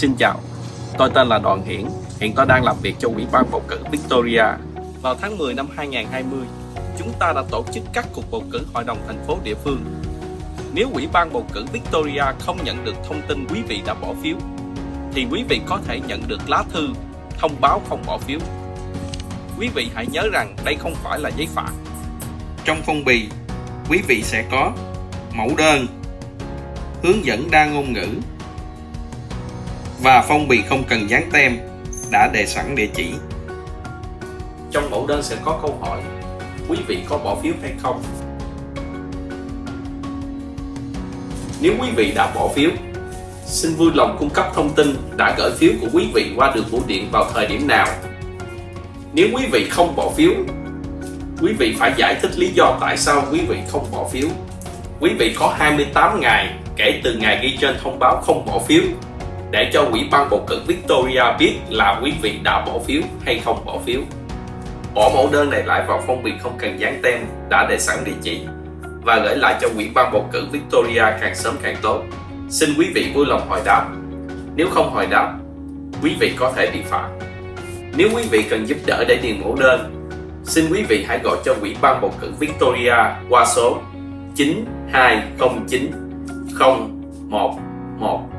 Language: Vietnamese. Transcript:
Xin chào, tôi tên là Đoàn Hiển, hiện tôi đang làm việc cho Ủy ban bầu cử Victoria. Vào tháng 10 năm 2020, chúng ta đã tổ chức các cuộc bầu cử hội đồng thành phố địa phương. Nếu Ủy ban bầu cử Victoria không nhận được thông tin quý vị đã bỏ phiếu, thì quý vị có thể nhận được lá thư thông báo không bỏ phiếu. Quý vị hãy nhớ rằng đây không phải là giấy phạt. Trong phong bì, quý vị sẽ có mẫu đơn, hướng dẫn đa ngôn ngữ và phong bì không cần dán tem đã đề sẵn địa chỉ. Trong mẫu đơn sẽ có câu hỏi quý vị có bỏ phiếu hay không? Nếu quý vị đã bỏ phiếu, xin vui lòng cung cấp thông tin đã gửi phiếu của quý vị qua đường bưu điện vào thời điểm nào. Nếu quý vị không bỏ phiếu, quý vị phải giải thích lý do tại sao quý vị không bỏ phiếu. Quý vị có 28 ngày kể từ ngày ghi trên thông báo không bỏ phiếu để cho quỹ ban bầu cử Victoria biết là quý vị đã bỏ phiếu hay không bỏ phiếu. Bỏ mẫu đơn này lại vào phong bì không cần dán tem đã để sẵn địa chỉ và gửi lại cho quỹ ban bầu cử Victoria càng sớm càng tốt. Xin quý vị vui lòng hồi đáp. Nếu không hồi đáp, quý vị có thể bị phạt. Nếu quý vị cần giúp đỡ để điền mẫu đơn, xin quý vị hãy gọi cho Ủy ban bầu cử Victoria qua số 9209 0111